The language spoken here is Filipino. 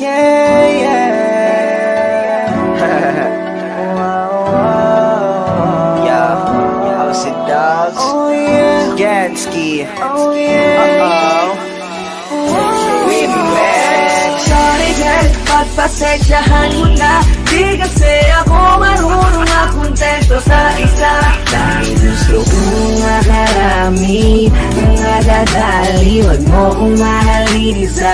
Yeah, yeah. yeah, house and dogs. Oh yeah. Gansky. Oh yeah. Uh oh. We Remix. Sorry girl, pagpasensyahan mo na Di kasi ako marunong makontento sa isa Dahil gusto kong makarami Mga dadali, wag mo kong mahalin isa